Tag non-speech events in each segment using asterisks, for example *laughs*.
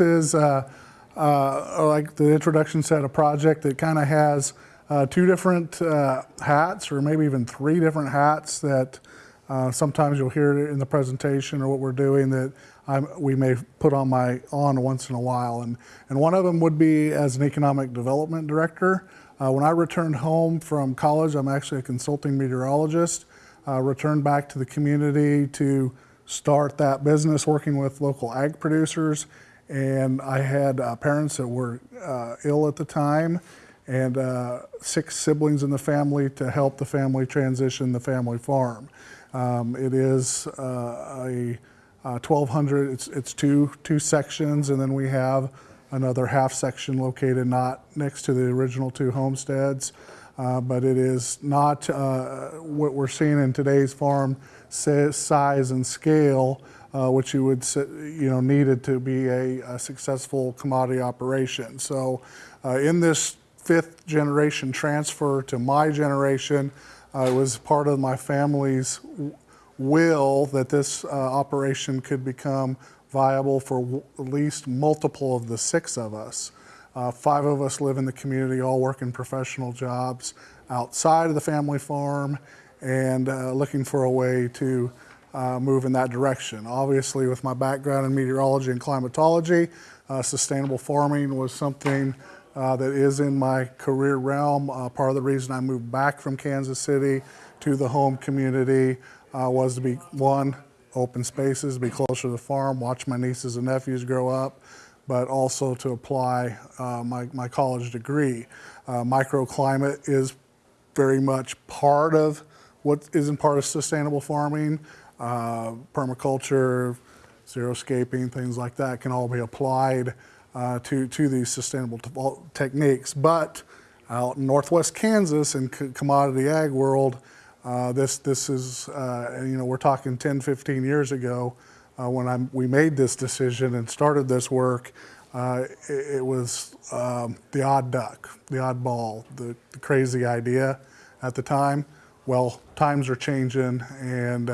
is, uh, uh, like the introduction said, a project that kind of has uh, two different hats or maybe even three different hats that sometimes you'll hear in the presentation or what we're doing that I'm, we may put on my on once in a while. And, and one of them would be as an economic development director. Uh, when I returned home from college, I'm actually a consulting meteorologist, uh, returned back to the community to start that business working with local ag producers. And I had uh, parents that were uh, ill at the time and uh, six siblings in the family to help the family transition the family farm. Um, it is uh, a uh, 1,200, it's, it's two, two sections, and then we have another half section located not next to the original two homesteads. Uh, but it is not uh, what we're seeing in today's farm size and scale, uh, which you would you know needed to be a, a successful commodity operation. So, uh, in this fifth generation transfer to my generation, uh, it was part of my family's will that this uh, operation could become viable for at least multiple of the six of us. Uh, five of us live in the community, all working professional jobs outside of the family farm and uh, looking for a way to uh, move in that direction. Obviously, with my background in meteorology and climatology, uh, sustainable farming was something uh, that is in my career realm. Uh, part of the reason I moved back from Kansas City to the home community uh, was to be one, open spaces, be closer to the farm, watch my nieces and nephews grow up, but also to apply uh, my, my college degree. Microclimate is very much part of what isn't part of sustainable farming. Uh, permaculture, xeriscaping, things like that can all be applied uh, to, to these sustainable techniques. But out in Northwest Kansas and commodity ag world, uh, this, this is, uh, you know, we're talking 10, 15 years ago uh, when i we made this decision and started this work. Uh, it, it, was um, the odd duck, the oddball, the, the, crazy idea at the time. Well, times are changing and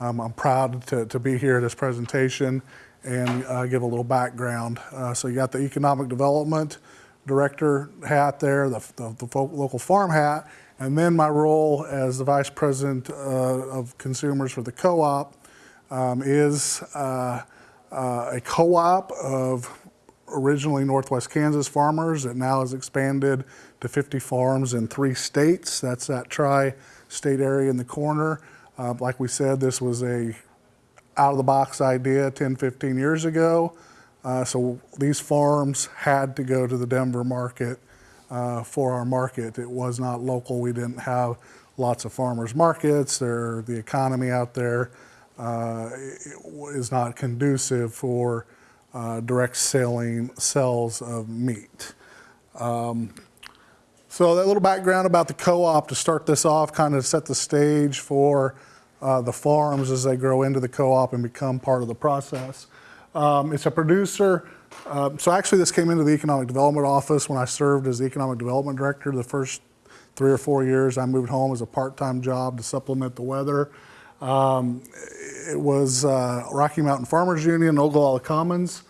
um, I'm proud to, to be here at this presentation and uh, give a little background. so you got the economic development director hat there, the, the, the local farm hat, and then my role as the Vice President uh, of Consumers for the co-op um, is uh, uh, a co-op of originally Northwest Kansas farmers that now has expanded to 50 farms in three states. That's that tri-state area in the corner. Uh, like we said, this was a out-of-the-box idea 10, 15 years ago. Uh, so these farms had to go to the Denver market uh, for our market. It was not local. We didn't have lots of farmers markets. The economy out there uh, is not conducive for uh, direct selling sales of meat. Um, so that little background about the co-op to start this off, kind of set the stage for uh, the farms as they grow into the co-op and become part of the process. Um, it's a producer um, so actually this came into the Economic Development Office when I served as the Economic Development Director the first three or four years. I moved home as a part-time job to supplement the weather. Um, it was uh, Rocky Mountain Farmers Union, Ogallala Commons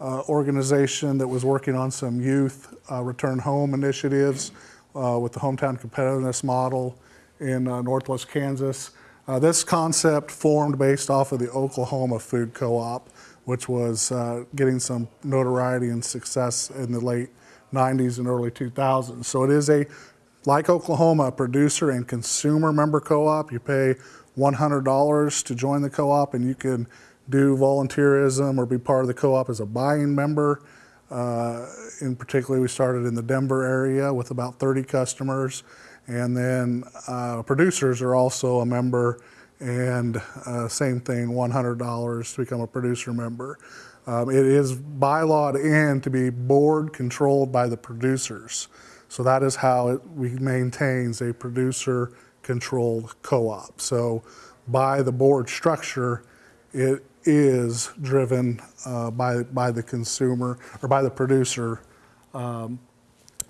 uh, organization that was working on some youth uh, return home initiatives uh, with the hometown competitiveness model in Northwest Kansas. Uh, this concept formed based off of the Oklahoma Food Co-op which was uh, getting some notoriety and success in the late 90s and early 2000s. So it is a, like Oklahoma, producer and consumer member co-op. You pay $100 to join the co-op and you can do volunteerism or be part of the co-op as a buying member. Uh, in particular, we started in the Denver area with about 30 customers. And then uh, producers are also a member and uh, same thing, $100 to become a producer member. Um, it is bylawed in to be board controlled by the producers. So that is how it we maintains a producer controlled co-op. So by the board structure, it is driven uh, by, by the consumer or by the producer. Um,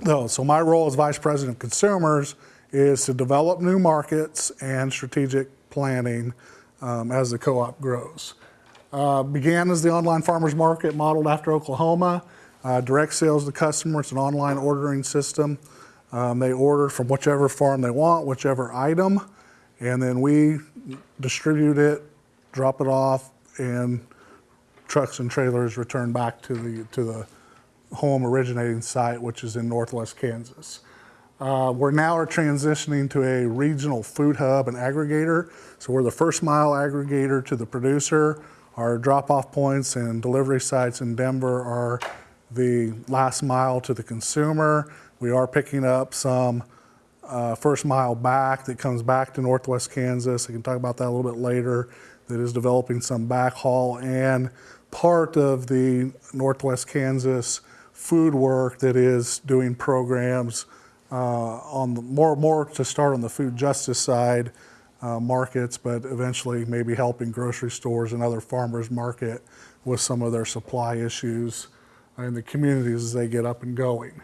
no, so my role as Vice President of Consumers is to develop new markets and strategic planning um, as the co-op grows. Uh, began as the online farmers market modeled after Oklahoma. Uh, direct sales to customers, an online ordering system. Um, they order from whichever farm they want, whichever item, and then we distribute it, drop it off, and trucks and trailers return back to the, to the home originating site, which is in northwest Kansas. Uh, we're now are transitioning to a regional food hub and aggregator. So we're the first mile aggregator to the producer. Our drop-off points and delivery sites in Denver are the last mile to the consumer. We are picking up some uh, first mile back that comes back to Northwest Kansas. I can talk about that a little bit later. That is developing some backhaul and part of the Northwest Kansas food work that is doing programs uh, on the, more more to start on the food justice side uh, markets, but eventually maybe helping grocery stores and other farmers market with some of their supply issues in the communities as they get up and going.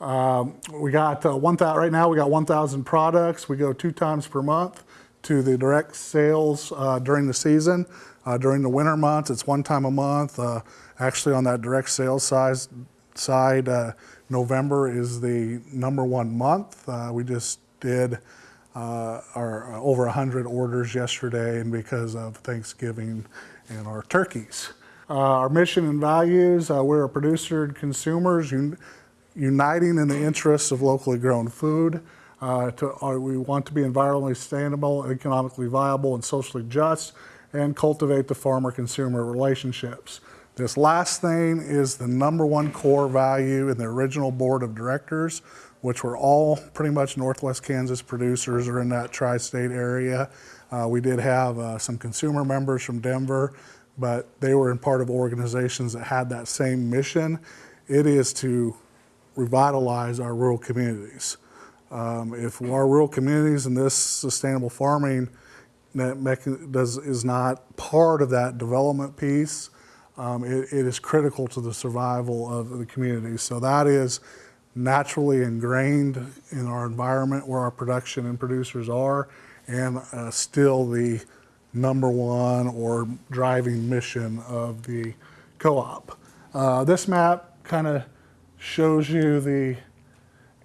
Um, we got uh, 1,000, right now we got 1,000 products. We go two times per month to the direct sales uh, during the season. Uh, during the winter months, it's one time a month. Uh, actually on that direct sales size, side, uh, November is the number one month. Uh, we just did our over 100 orders yesterday and because of Thanksgiving and our turkeys. Uh, our mission and values, uh, we're a producer and consumers un uniting in the interests of locally grown food. Uh, to, uh, we want to be environmentally sustainable, economically viable, and socially just, and cultivate the farmer-consumer relationships. This last thing is the number one core value in the original board of directors, which were all pretty much Northwest Kansas producers or in that tri-state area. Uh, we did have uh, some consumer members from Denver but they were in part of organizations that had that same mission. It is to revitalize our rural communities. Um, if our rural communities and this sustainable farming does, is not part of that development piece, um, it, it is critical to the survival of the community. So that is naturally ingrained in our environment where our production and producers are and uh, still the number one or driving mission of the co-op. Uh, this map kind of shows you the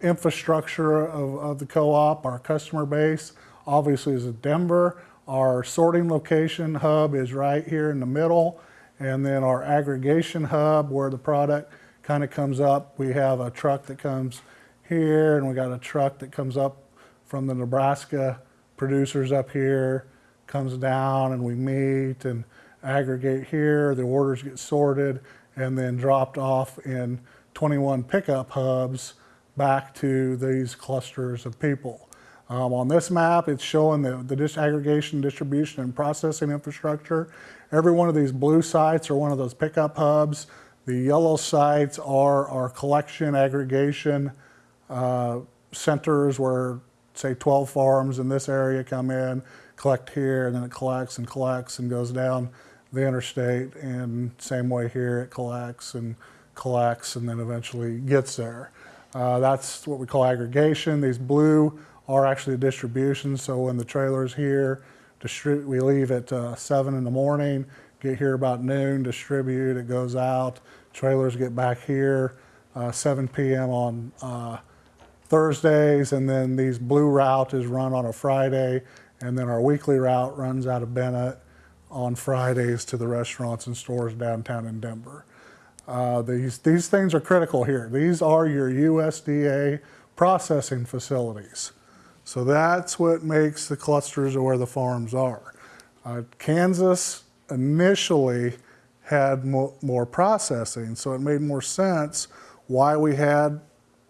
infrastructure of, of the co-op, our customer base. Obviously is in Denver. Our sorting location hub is right here in the middle. And then our aggregation hub where the product kind of comes up. We have a truck that comes here and we got a truck that comes up from the Nebraska producers up here comes down and we meet and aggregate here. The orders get sorted and then dropped off in 21 pickup hubs back to these clusters of people. Um, on this map, it's showing the, the disaggregation, distribution, and processing infrastructure. Every one of these blue sites are one of those pickup hubs. The yellow sites are our collection aggregation uh, centers where, say, 12 farms in this area come in collect here, and then it collects and collects and goes down the interstate. And same way here, it collects and collects and then eventually gets there. Uh, that's what we call aggregation. These blue are actually distribution. So when the trailer's here, we leave at uh, 7 in the morning, get here about noon, distribute, it goes out. Trailers get back here uh, 7 p.m. on uh, Thursdays, and then these blue route is run on a Friday and then our weekly route runs out of Bennett on Fridays to the restaurants and stores downtown in Denver. Uh, these, these things are critical here. These are your USDA processing facilities. So that's what makes the clusters of where the farms are. Uh, Kansas initially had mo more processing, so it made more sense why we had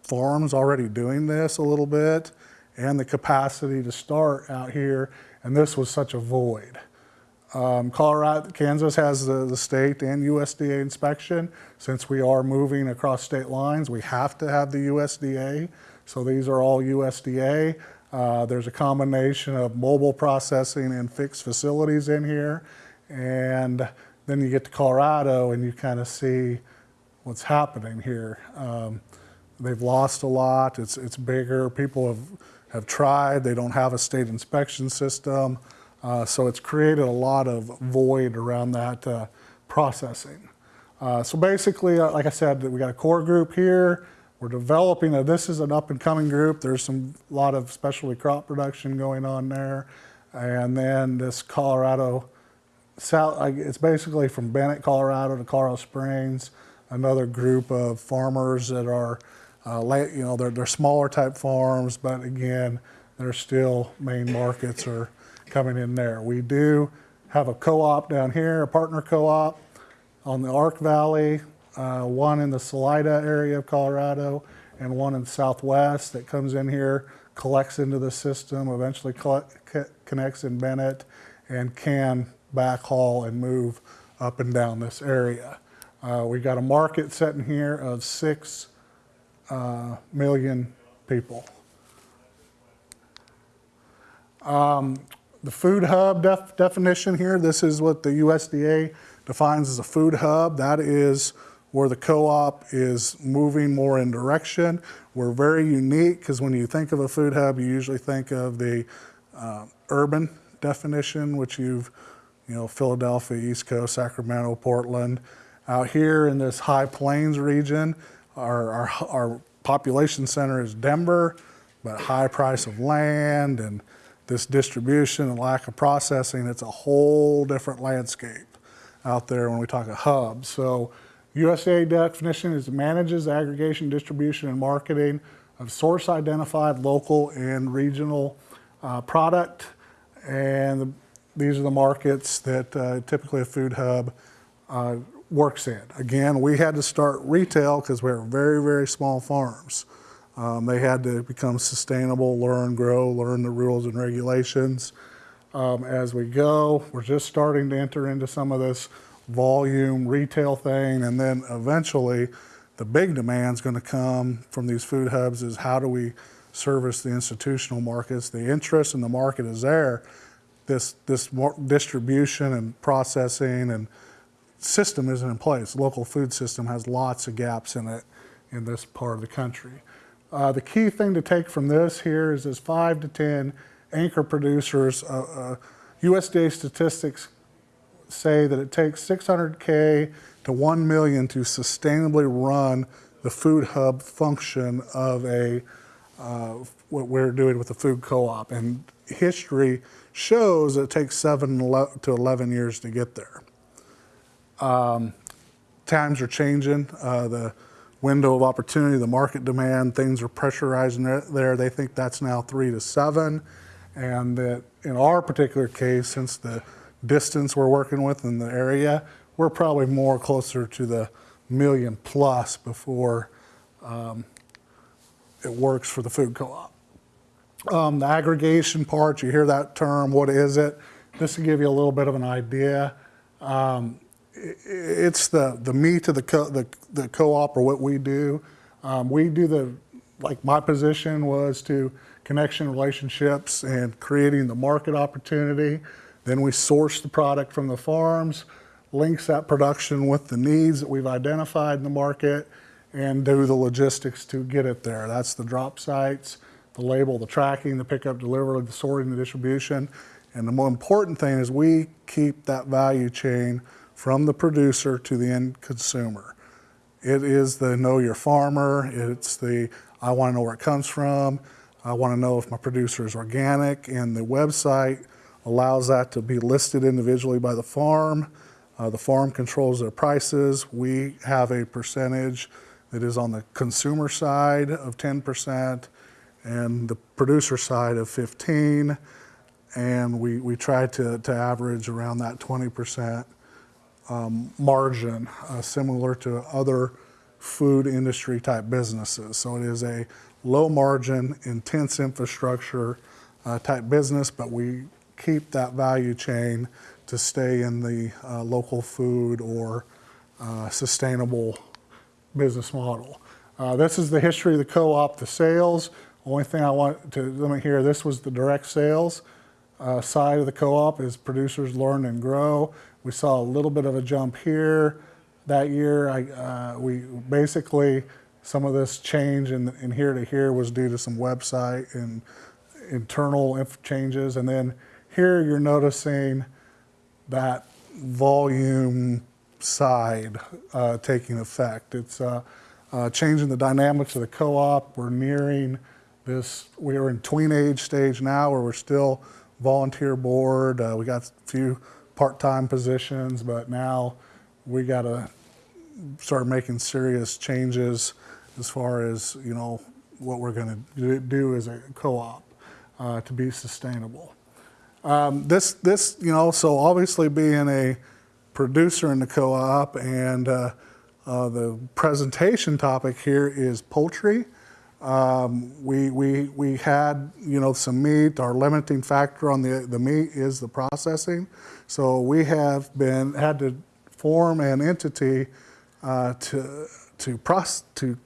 farms already doing this a little bit and the capacity to start out here, and this was such a void. Um, Colorado, Kansas has the, the state and USDA inspection. Since we are moving across state lines, we have to have the USDA. So these are all USDA. Uh, there's a combination of mobile processing and fixed facilities in here. And then you get to Colorado and you kind of see what's happening here. Um, they've lost a lot. It's, it's bigger. People have have tried. They don't have a state inspection system. Uh, so it's created a lot of void around that, uh, processing. Uh, so basically, uh, like I said, we got a core group here. We're developing, this is an up and coming group. There's some lot of specialty crop production going on there. And then this Colorado, South, it's basically from Bennett, Colorado to Colorado Springs, another group of farmers that are, uh, you know, they're, they're smaller type farms, but again, they're still main markets are coming in there. We do have a co-op down here, a partner co-op on the Ark Valley, uh, one in the Salida area of Colorado, and one in southwest that comes in here, collects into the system, eventually collect, co- connects in Bennett, and can backhaul and move up and down this area. Uh, we got a market sitting here of six uh, million people. Um, the food hub def- definition here, this is what the USDA defines as a food hub. That is where the co-op is moving more in direction. We're very unique because when you think of a food hub, you usually think of the uh, urban definition, which you've, you know, Philadelphia, East Coast, Sacramento, Portland. Out here in this high plains region, our, our, our population center is Denver, but high price of land and this distribution and lack of processing, it's a whole different landscape out there when we talk a hub. So USDA definition is manages aggregation, distribution, and marketing of source identified local and regional uh, product. And the, these are the markets that uh, typically a food hub uh, works in. Again, we had to start retail because we we're very, very small farms. Um, they had to become sustainable, learn, grow, learn the rules and regulations um, as we go. We're just starting to enter into some of this volume retail thing, and then eventually the big demand is going to come from these food hubs is how do we service the institutional markets? The interest in the market is there. This, this distribution and processing and system isn't in place. Local food system has lots of gaps in it in this part of the country. Uh, the key thing to take from this here is there's five to 10 anchor producers. Uh, uh, USDA statistics say that it takes 600K to 1 million to sustainably run the food hub function of a, uh, what we're doing with the food co-op. And history shows it takes seven to 11 years to get there. Um, times are changing. Uh, the window of opportunity, the market demand, things are pressurizing there. They think that's now three to seven. And that in our particular case, since the distance we're working with in the area, we're probably more closer to the million plus before um, it works for the food co-op. Um, the aggregation part, you hear that term, what is it? Just to give you a little bit of an idea. Um, it's the, the meat of the, co- the, the co-op or what we do. Um, we do the, like my position was to connection relationships and creating the market opportunity. Then we source the product from the farms, links that production with the needs that we've identified in the market, and do the logistics to get it there. That's the drop sites, the label, the tracking, the pickup, delivery, the sorting, the distribution. And the more important thing is we keep that value chain from the producer to the end consumer. It is the know your farmer, it's the I want to know where it comes from, I want to know if my producer is organic, and the website allows that to be listed individually by the farm. Uh, the farm controls their prices. We have a percentage that is on the consumer side of 10% and the producer side of 15 and we, we try to, to average around that 20% um, margin, uh, similar to other food industry type businesses. So it is a low margin, intense infrastructure uh, type business, but we keep that value chain to stay in the uh, local food or uh, sustainable business model. Uh, this is the history of the co-op, the sales. Only thing I want to limit here, this was the direct sales uh, side of the co-op is producers learn and grow. We saw a little bit of a jump here. That year, I, uh, we basically, some of this change in, in here to here was due to some website and internal changes. And then here you're noticing that volume side uh, taking effect. It's uh, uh, changing the dynamics of the co-op. We're nearing this, we are in tween age stage now where we're still volunteer board. Uh, we got a few part-time positions, but now we got to start making serious changes as far as, you know, what we're going to do as a co-op uh, to be sustainable. Um, this, this, you know, so obviously being a producer in the co-op and uh, uh, the presentation topic here is poultry. Um, we, we, we had, you know, some meat. Our limiting factor on the, the meat is the processing. So we have been, had to form an entity uh, to, to, proce- to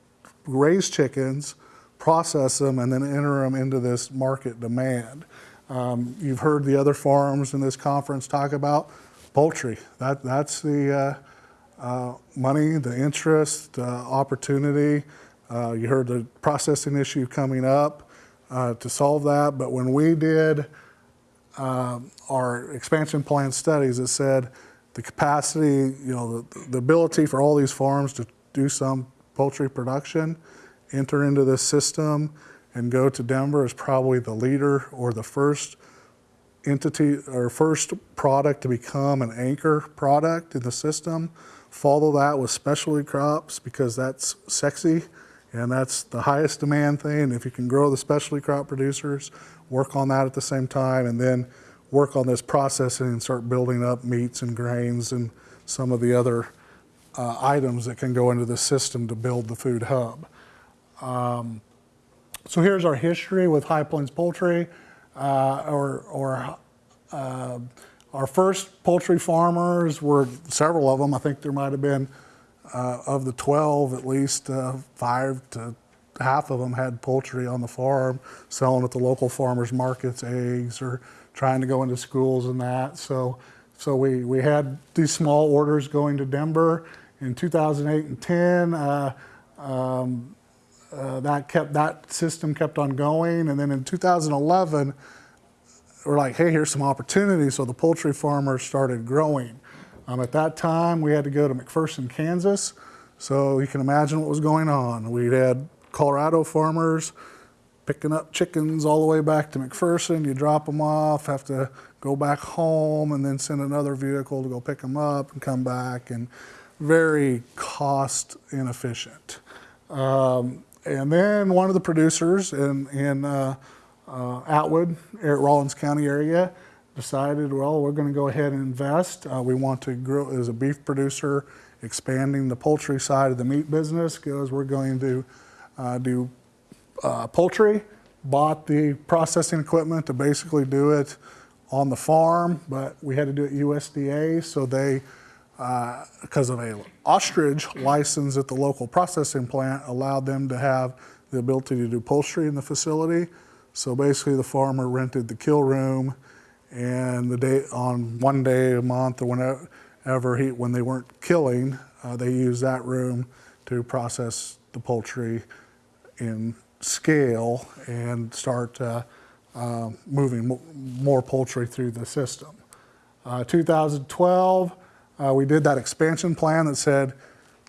raise chickens, process them, and then enter them into this market demand. Um, you've heard the other farms in this conference talk about poultry. That, that's the uh, uh, money, the interest, uh, opportunity. Uh, you heard the processing issue coming up uh, to solve that. But when we did um, our expansion plan studies, it said the capacity, you know, the, the ability for all these farms to do some poultry production, enter into this system, and go to Denver is probably the leader or the first entity or first product to become an anchor product in the system. Follow that with specialty crops because that's sexy and that's the highest demand thing. If you can grow the specialty crop producers, work on that at the same time, and then work on this processing and start building up meats and grains and some of the other uh, items that can go into the system to build the food hub. Um, so here's our history with High Plains Poultry, uh, or, or uh, our first poultry farmers were several of them. I think there might have been uh, of the 12, at least uh, five to half of them had poultry on the farm, selling at the local farmers markets, eggs, or trying to go into schools and that. So, so we, we had these small orders going to Denver in 2008 and 10. Uh, um, uh, that kept that system kept on going, and then in 2011, we're like, hey, here's some opportunity. So the poultry farmers started growing. Um, at that time, we had to go to McPherson, Kansas. So you can imagine what was going on. We had Colorado farmers picking up chickens all the way back to McPherson. You drop them off, have to go back home, and then send another vehicle to go pick them up and come back, and very cost inefficient. Um, and then one of the producers in, in uh, uh, Atwood, Rawlins County area, decided, well, we're going to go ahead and invest. Uh, we want to grow as a beef producer, expanding the poultry side of the meat business because we're going to uh, do uh, poultry. Bought the processing equipment to basically do it on the farm, but we had to do it USDA, so they, because uh, of a ostrich license at the local processing plant, allowed them to have the ability to do poultry in the facility. So basically, the farmer rented the kill room and the day on one day a month or whenever he when they weren't killing, uh, they used that room to process the poultry in scale and start uh, uh, moving more poultry through the system. Uh, 2012, uh, we did that expansion plan that said,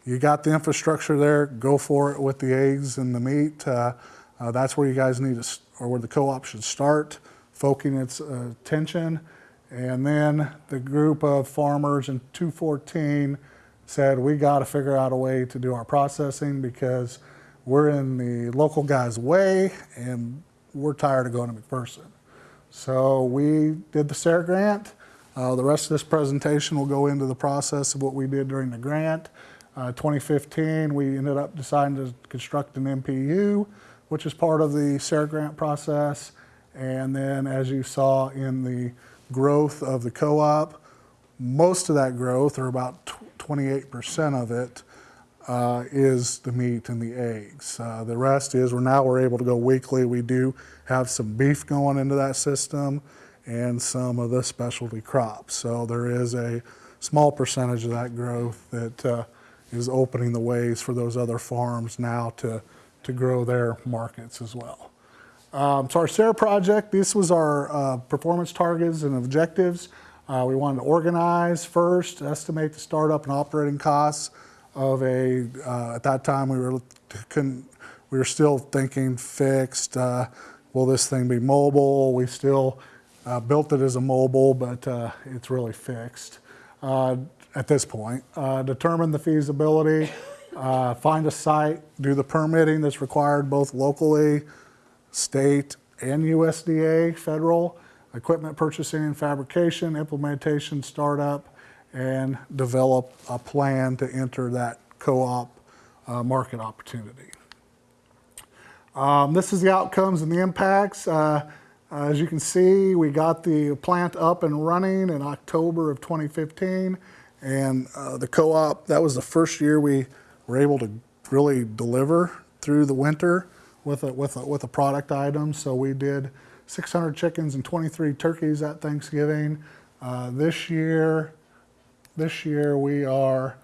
you got the infrastructure there, go for it with the eggs and the meat. Uh, that's where you guys need to, or where the co-op should start focusing its uh, attention. And then the group of farmers in 214 said, we got to figure out a way to do our processing because we're in the local guy's way and we're tired of going to McPherson. So we did the SARE grant. Uh, the rest of this presentation will go into the process of what we did during the grant. Uh, 2015, we ended up deciding to construct an MPU, which is part of the SARE grant process. And then as you saw in the growth of the co-op, most of that growth, or about 28% of it, uh, is the meat and the eggs. Uh, the rest is we're now we're able to go weekly. We do have some beef going into that system and some of the specialty crops. So there is a small percentage of that growth that uh, is opening the ways for those other farms now to, to grow their markets as well. Um, so our SARE project, this was our uh, performance targets and objectives. Uh, we wanted to organize first, estimate the startup and operating costs of a, uh, at that time, we were, couldn't, we were still thinking fixed, uh, will this thing be mobile? We still uh, built it as a mobile, but uh, it's really fixed uh, at this point. Uh, determine the feasibility, uh, find a site, do the permitting that's required both locally, state, and USDA, federal, equipment purchasing and fabrication, implementation, startup, and develop a plan to enter that co-op uh, market opportunity. Um, this is the outcomes and the impacts. Uh, as you can see, we got the plant up and running in October of 2015, and uh, the co-op, that was the first year we were able to really deliver through the winter with a, with a, with a product item. So we did 600 chickens and 23 turkeys at Thanksgiving. Uh, this year, this year we are,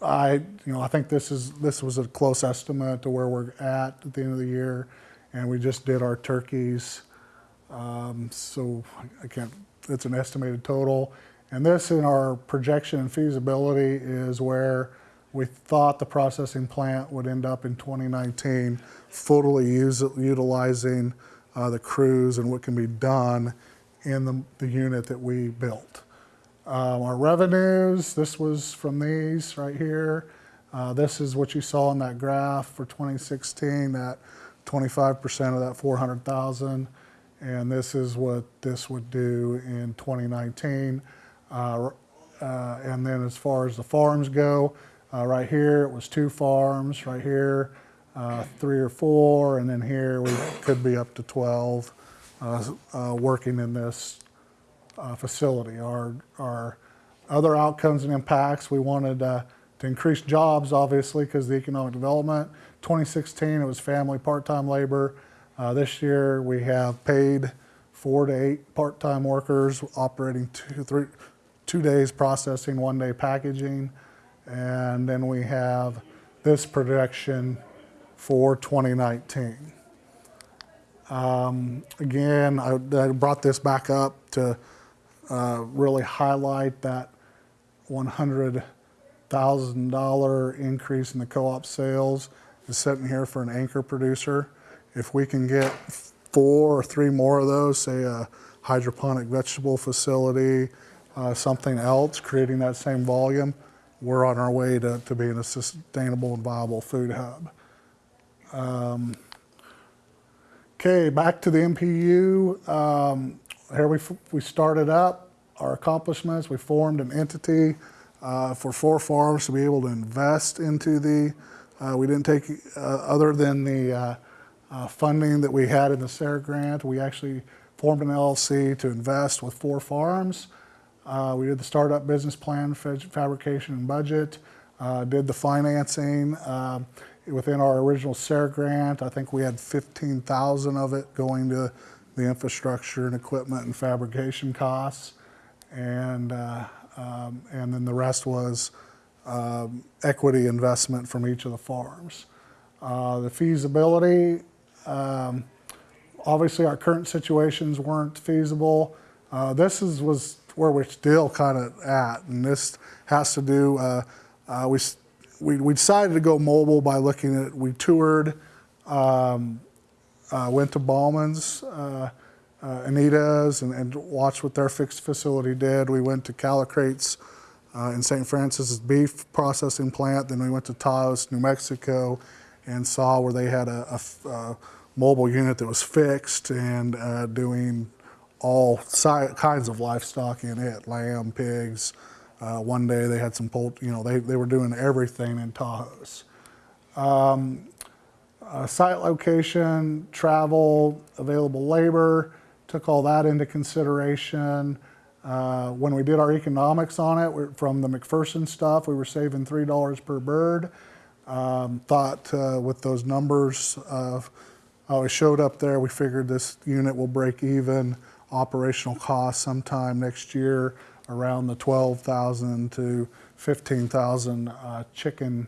I, you know, I think this is this was a close estimate to where we're at at the end of the year, and we just did our turkeys. Um, so I can't. It's an estimated total, and this in our projection and feasibility is where we thought the processing plant would end up in 2019, fully use, utilizing uh, the crews and what can be done in the, the unit that we built. Um, our revenues, this was from these right here. Uh, this is what you saw in that graph for 2016, that 25% of that 400,000. And this is what this would do in 2019. Uh, uh, and then as far as the farms go, uh, right here it was two farms, right here uh, three or four, and then here we could be up to 12 uh, uh, working in this facility. Our, our other outcomes and impacts, we wanted to increase jobs, obviously, because the economic development. 2016, it was family part-time labor. Uh, this year, we have paid four to eight part-time workers operating two, three, two days processing, one day packaging. And then we have this projection for 2019. Um, again, I, I, brought this back up to uh, really highlight that $100,000 increase in the co-op sales is sitting here for an anchor producer. If we can get four or three more of those, say a hydroponic vegetable facility, uh, something else, creating that same volume, we're on our way to, to being a sustainable and viable food hub. Um, okay, back to the MPU. Um, here we, we started up our accomplishments. We formed an entity uh, for four farms to be able to invest into the, uh, we didn't take, uh, other than the uh, uh, funding that we had in the SARE grant, we actually formed an LLC to invest with four farms. Uh, we did the startup business plan, fabrication and budget, did the financing. Um, within our original SARE grant, I think we had 15,000 of it going to the infrastructure and equipment and fabrication costs. And, uh, um, and then the rest was um, equity investment from each of the farms. Uh, the feasibility, um, obviously our current situations weren't feasible. Uh, this is, was where we're still kind of at, and this has to do, uh, uh, we we, we decided to go mobile by looking at, we toured, um, uh, went to Bauman's, uh, uh, Anita's, and, and, watched what their fixed facility did. We went to Callicrate's in St. Francis's beef processing plant. Then we went to Taos, New Mexico, and saw where they had a, a, a mobile unit that was fixed and uh, doing all si kinds of livestock in it, lamb, pigs, uh, one day they had some poultry, you know, they, they were doing everything in Taos. Um, uh, site location, travel, available labor, took all that into consideration. Uh, when we did our economics on it, from the McPherson stuff, we were saving $3 per bird. Um, thought uh, with those numbers, uh, how it showed up there, we figured this unit will break even operational costs sometime next year around the 12,000 to 15,000 uh, chicken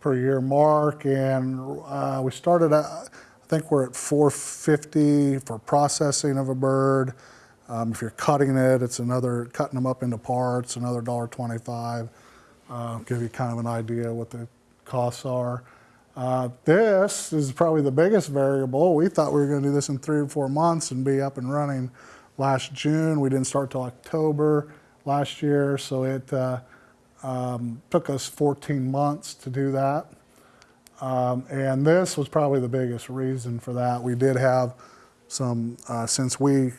per year mark. And uh, we started, at, I think we're at 450 for processing of a bird. Um, if you're cutting it, it's another, cutting them up into parts, another $1.25. Uh, give you kind of an idea what the costs are. Uh, this is probably the biggest variable. We thought we were going to do this in three or four months and be up and running last June. We didn't start till October last year, so it uh, um, took us 14 months to do that. Um, and this was probably the biggest reason for that. We did have some, uh, since we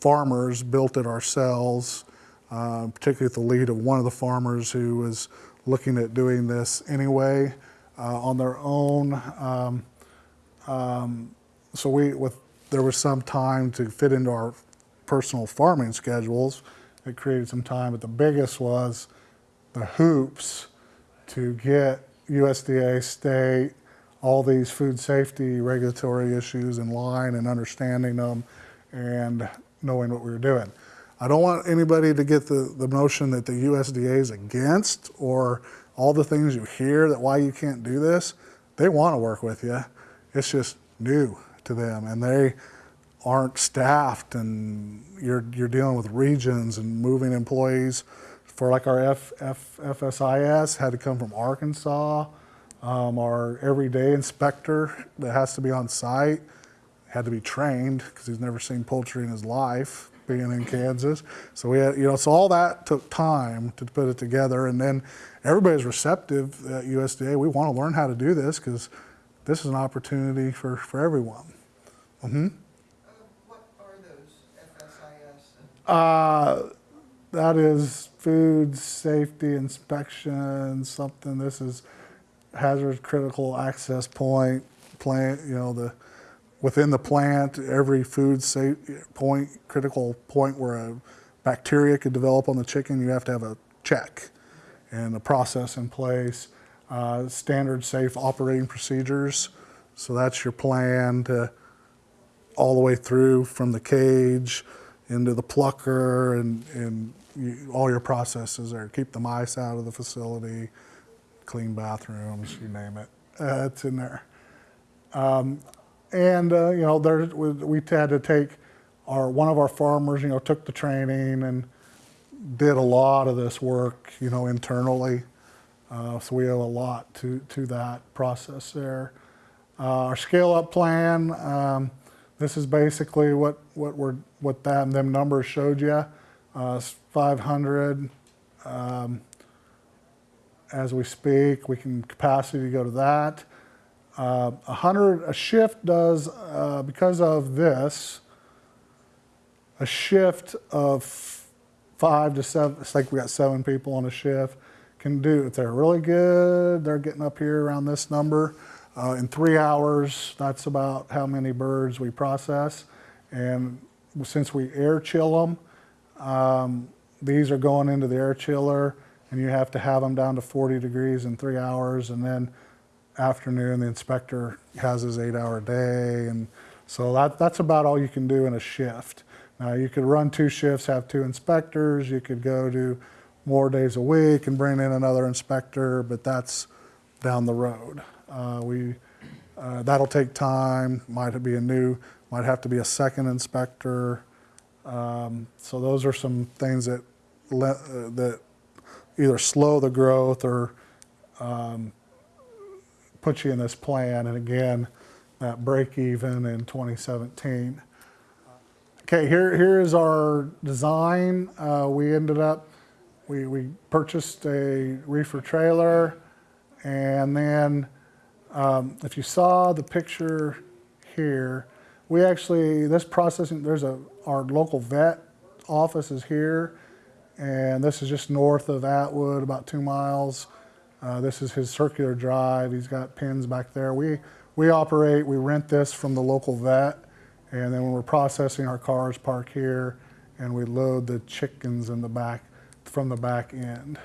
farmers built it ourselves, uh, particularly at the lead of one of the farmers who was looking at doing this anyway uh, on their own. Um, um, so we, with, there was some time to fit into our personal farming schedules. It created some time, but the biggest was the hoops to get USDA, state, all these food safety regulatory issues in line and understanding them and knowing what we were doing. I don't want anybody to get the, the notion that the USDA is against or all the things you hear that why you can't do this. They want to work with you. It's just new to them and they aren't staffed and you're, you're dealing with regions and moving employees for like our F, F, FSIS had to come from Arkansas. Um, our everyday inspector that has to be on site had to be trained because he's never seen poultry in his life being in Kansas. So we had, you know, so all that took time to put it together. And then everybody's receptive at USDA. We want to learn how to do this because this is an opportunity for, for everyone. Mm-hmm. Uh, What are those FSIS? Uh, that is food safety inspection, something, this is hazard critical access point, plant, you know, the, within the plant, every food safe point, critical point where a bacteria could develop on the chicken, you have to have a check and a process in place. Uh, standard safe operating procedures. So that's your plan to all the way through from the cage into the plucker and, and you, all your processes there. Keep the mice out of the facility, clean bathrooms, you name it. Uh, it's in there. Um, and, uh, you know, there, we, we had to take our, one of our farmers, you know, took the training and did a lot of this work, you know, internally. Uh, so we owe a lot to, to that process there. Uh, our scale up plan, um, this is basically what, what we're, what that, them numbers showed you. Uh, 500 um, as we speak. We can capacity to go to that. Uh, 100, a shift does, uh, because of this, a shift of five to seven, it's like we got seven people on a shift, can do, if they're really good, they're getting up here around this number. Uh, in three hours, that's about how many birds we process. And since we air chill them, um, these are going into the air chiller and you have to have them down to 40 degrees in three hours and then afternoon the inspector has his eight hour day and so that, that's about all you can do in a shift. Now you could run two shifts, have two inspectors, you could go to more days a week and bring in another inspector, but that's down the road. Uh, we, uh, that'll take time, might be a new, might have to be a second inspector. Um, so those are some things that, uh, that either slow the growth or um, put you in this plan. And again, that break even in 2017. Okay, here, here is our design. Uh, we ended up, we, we purchased a reefer trailer and then um, if you saw the picture here, we actually, this processing, there's a, our local vet office is here and this is just north of Atwood, about two miles. Uh, this is his circular drive. He's got pins back there. We, we operate, we rent this from the local vet, and then when we're processing, our cars park here, and we load the chickens in the back, from the back end.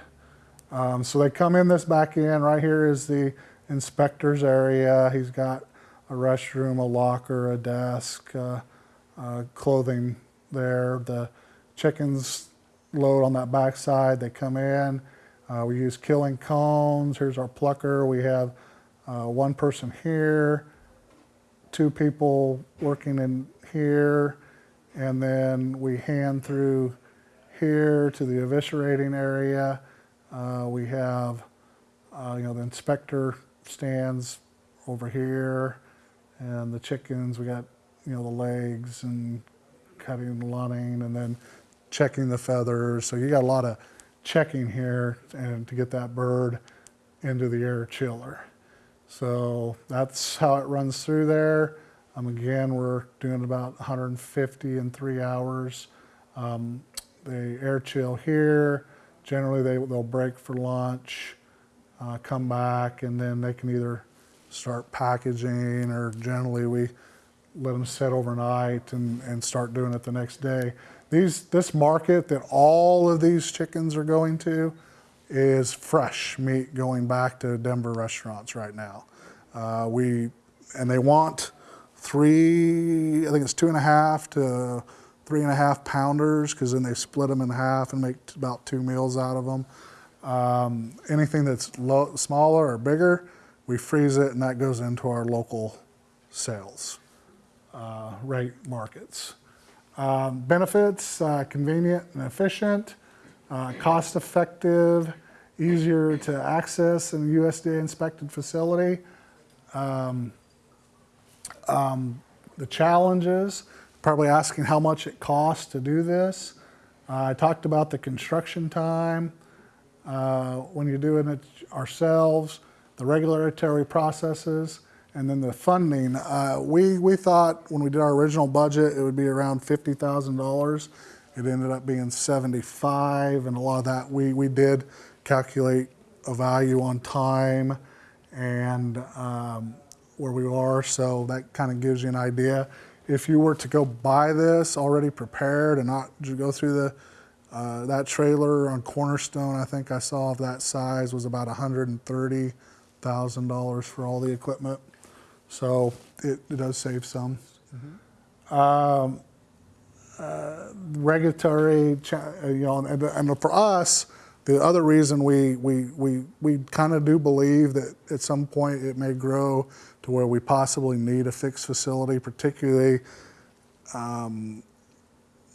Um, so they come in this back end. Right here is the inspector's area. He's got a restroom, a locker, a desk, uh, uh, clothing there. The chickens load on that back side. They come in. Uh, we use killing cones. Here's our plucker. We have uh, one person here, two people working in here, and then we hand through here to the eviscerating area. Uh, we have, uh, you know, the inspector stands over here, and the chickens, we got, you know, the legs and cutting lunning, and then checking the feathers. So you got a lot of checking here and to get that bird into the air chiller. So that's how it runs through there. Um, again, we're doing about 150 in three hours. Um, they air chill here. Generally, they, they'll break for lunch, uh, come back, and then they can either start packaging or generally we let them sit overnight and, and start doing it the next day. These, this market that all of these chickens are going to is fresh meat going back to Denver restaurants right now. Uh, we, and they want three, I think it's two and a half to three and a half pounders because then they split them in half and make about two meals out of them. Um, anything that's low, smaller or bigger, we freeze it and that goes into our local sales uh, rate markets. Um, benefits, uh, convenient and efficient, uh, cost effective, easier to access in a USDA inspected facility. Um, um, the challenges, probably asking how much it costs to do this. Uh, I talked about the construction time, uh, when you're doing it ourselves, the regulatory processes, and then the funding. Uh, we, we thought when we did our original budget, it would be around $50,000. It ended up being 75, and a lot of that we, we did calculate a value on time and um, where we are, so that kind of gives you an idea. If you were to go buy this already prepared and not go through the uh, that trailer on Cornerstone, I think I saw of that size was about $130,000 for all the equipment. So it, it does save some. Um, uh, regulatory, uh, you know, and, and for us, the other reason we, we, we, we kind of do believe that at some point it may grow to where we possibly need a fixed facility, particularly um,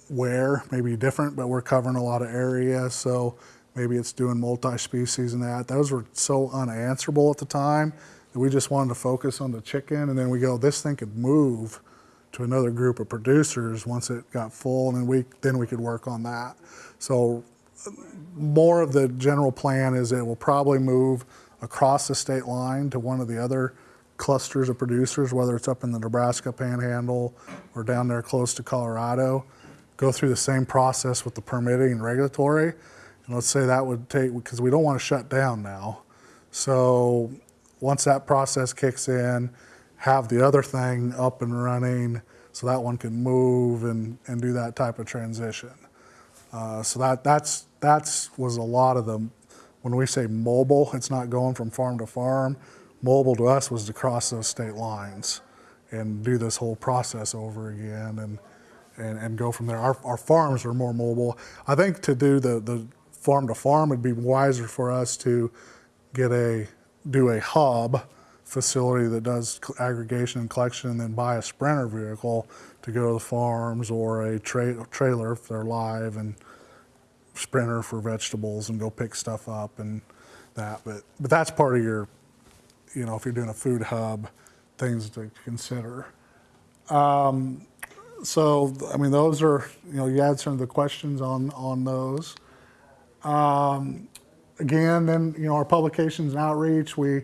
where, maybe different, but we're covering a lot of area, so maybe it's doing multi-species and that. Those were so unanswerable at the time we just wanted to focus on the chicken, and then we go, this thing could move to another group of producers once it got full, and then we then we could work on that. So more of the general plan is it will probably move across the state line to one of the other clusters of producers, whether it's up in the Nebraska panhandle or down there close to Colorado, go through the same process with the permitting and regulatory. And let's say that would take, because we don't want to shut down now. So once that process kicks in, have the other thing up and running so that one can move and, and do that type of transition. Uh, so that that's that's was a lot of them. When we say mobile, it's not going from farm to farm. Mobile to us was to cross those state lines and do this whole process over again and and, and go from there. Our, our farms are more mobile. I think to do the, the farm to farm would be wiser for us to get a do a hub facility that does aggregation and collection and then buy a sprinter vehicle to go to the farms or a tra- trailer if they're live and sprinter for vegetables and go pick stuff up and that. But but that's part of your you know if you're doing a food hub things to consider. Um, so i mean those are you know you answered the questions on on those. Um, again then you know our publications and outreach we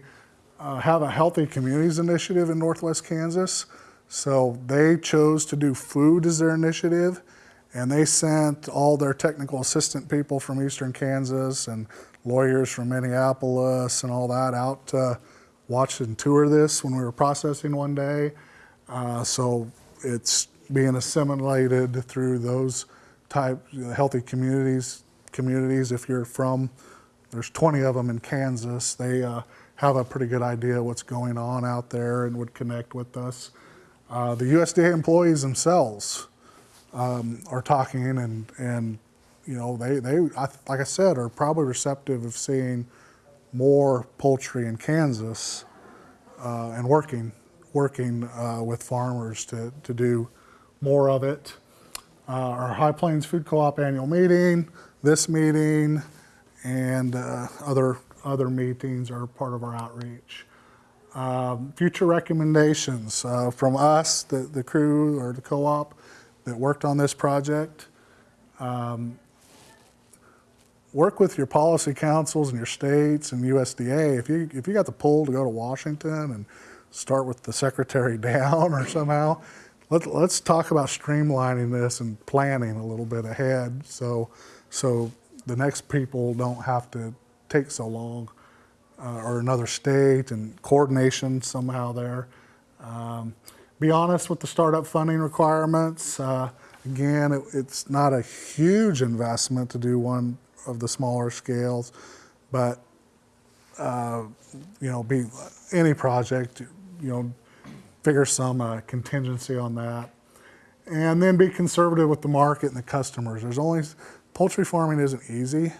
uh, have a healthy communities initiative in northwest kansas so they chose to do food as their initiative and they sent all their technical assistant people from eastern kansas and lawyers from minneapolis and all that out to watch and tour this when we were processing one day uh, so it's being assimilated through those type healthy communities. Communities, if you're from, there's 20 of them in Kansas. They uh, have a pretty good idea what's going on out there and would connect with us. Uh, the USDA employees themselves um, are talking and and you know they they I, like I said are probably receptive of seeing more poultry in Kansas uh, and working working uh, with farmers to, to do more of it. uh, our High Plains Food Co-op annual meeting, this meeting, and uh, other, other meetings are part of our outreach. Um, Future recommendations uh, from us, the, the crew or the co-op that worked on this project. Um, Work with your policy councils and your states and USDA. If you, if you got the pull to go to Washington and start with the secretary *laughs* down or somehow, let, let's talk about streamlining this and planning a little bit ahead so, so the next people don't have to take so long uh, or another state and coordination somehow there. Um, be honest with the startup funding requirements. Uh, again, it, it's not a huge investment to do one of the smaller scales, but uh, you know, be any project, you know, figure some uh, contingency on that, and then be conservative with the market and the customers. There's only poultry farming isn't easy.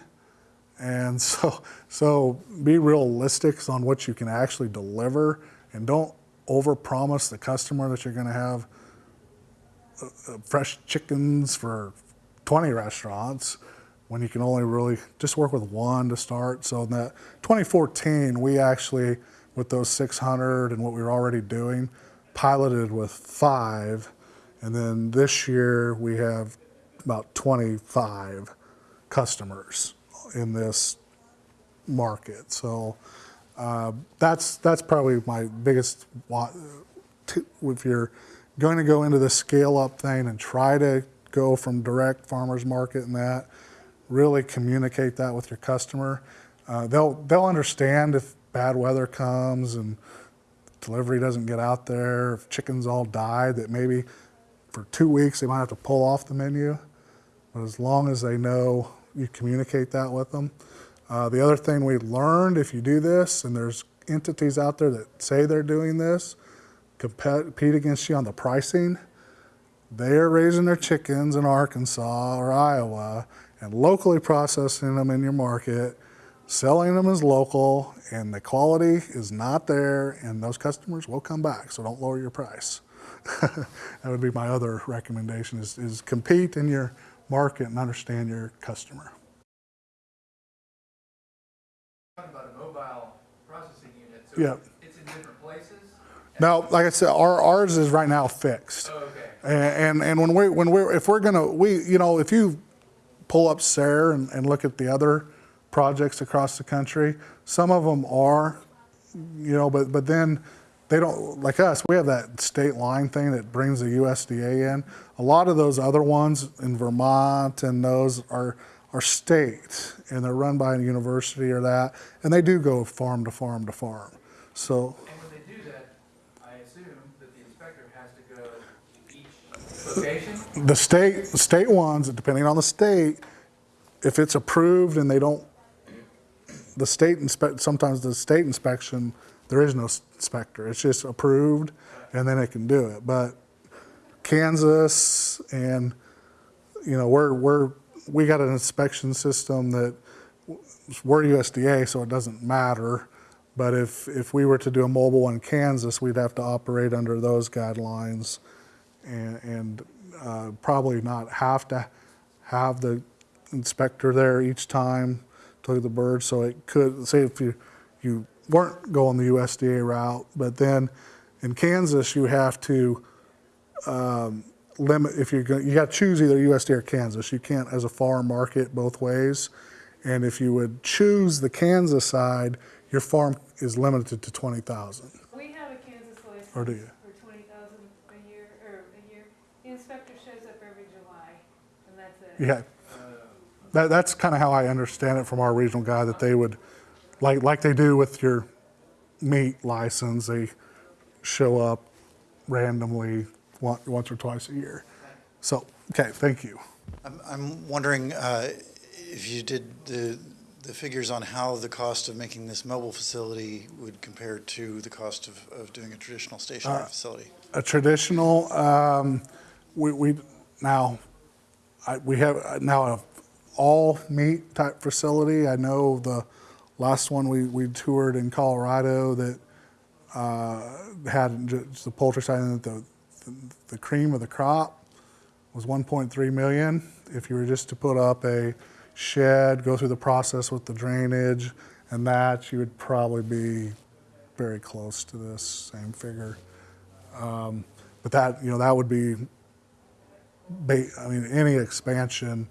And *laughs* so, so be realistic on what you can actually deliver and don't overpromise the customer that you're going to have uh, uh, fresh chickens for 20 restaurants when you can only really just work with one to start. So in that 2014, we actually, with those 600 and what we were already doing, piloted with five. And then this year we have about 25 customers in this market. So uh, that's that's probably my biggest. If you're going to go into the scale up thing and try to go from direct farmers market and that, really communicate that with your customer. Uh, they'll they'll understand if bad weather comes and delivery doesn't get out there, if chickens all die, that maybe for two weeks they might have to pull off the menu. But as long as they know you communicate that with them. Uh, the other thing we learned if you do this, and there's entities out there that say they're doing this, compete against you on the pricing. They're raising their chickens in Arkansas or Iowa and locally processing them in your market, selling them as local, and the quality is not there, and those customers will come back. So don't lower your price. *laughs* that would be my other recommendation: is, is compete in your market and understand your customer. Talking about a mobile processing unit, so Yeah. it's- in different places? Now, like I said, our, ours is right now fixed. Oh, okay. And, and when we, when we're, if we're gonna, we, you know, if you pull up SARE and, and look at the other projects across the country, some of them are, you know, but, but then they don't, like us, we have that state line thing that brings the USDA in. A lot of those other ones in Vermont and those are, are state and they're run by a university or that, and they do go farm to farm to farm. So, And when they do that, I assume that the inspector has to go to each location? The state, state ones, depending on the state, if it's approved and they don't, the state inspect, sometimes the state inspection, there is no inspector. It's just approved and then it can do it. But Kansas and, you know, we're, we're, we got an inspection system that we're USDA, so it doesn't matter. But if, if we were to do a mobile in Kansas, we'd have to operate under those guidelines and, and uh, probably not have to have the inspector there each time to look at the birds. So it could, say if you, you weren't going the USDA route, but then in Kansas, you have to um, limit, if you're going, you got to choose either USDA or Kansas. You can't, as a farm, market both ways. And if you would choose the Kansas side, your farm is limited to 20,000. We have a Kansas license Or do you? for twenty thousand a year, or a year. The inspector shows up every July, and that's it. Yeah. That, that's kind of how I understand it from our regional guy, that they would, like, like they do with your meat license, they show up randomly once, once or twice a year. So, okay, thank you. I'm, I'm wondering uh, if you did the, the figures on how the cost of making this mobile facility would compare to the cost of, of doing a traditional stationary facility? A traditional, um, we, we, now, I, we have uh, now a all meat type facility. I know the last one we, we toured in Colorado that uh, had just the poultry side and the, the, cream of the crop was 1.3 million. If you were just to put up a shed, go through the process with the drainage and that, you would probably be very close to this same figure. Um, But that, you know, that would be, I mean, any expansion,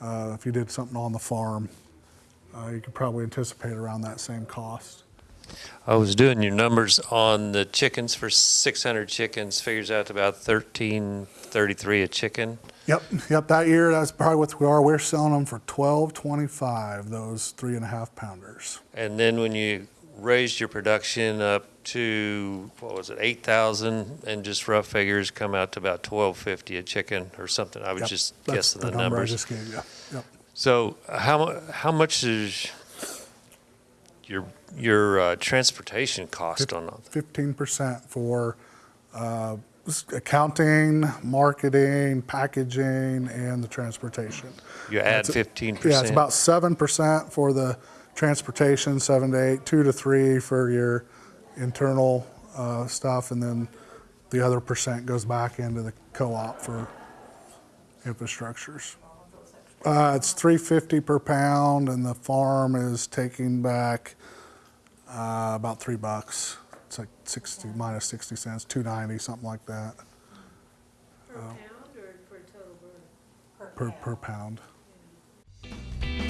uh, if you did something on the farm, uh, you could probably anticipate around that same cost. I was doing your numbers on the chickens for 600 chickens, figures out to about 1333 a chicken. Yep, yep, that year, that's probably what we are. We're selling them for twelve twenty-five, those three and a half pounders. And then when you raised your production up to, what was it, 8,000, and just rough figures come out to about 1250 a chicken or something. I was Yep, just guessing the number I numbers. just gave you. Yep. So how, how much is your, your uh, transportation cost on that? Fifteen percent for uh, accounting, marketing, packaging, and the transportation. You add That's 15%? Yeah, it's about seven percent for the transportation, seven to eight, two to three for your internal uh, stuff, and then the other percent goes back into the co-op for infrastructures. Uh, it's three fifty per pound, and the farm is taking back uh, about three bucks. It's like 60, yeah. minus 60 cents, 290, something like that. Per uh, pound or per total burn? Per, per pound. Per pound. Yeah.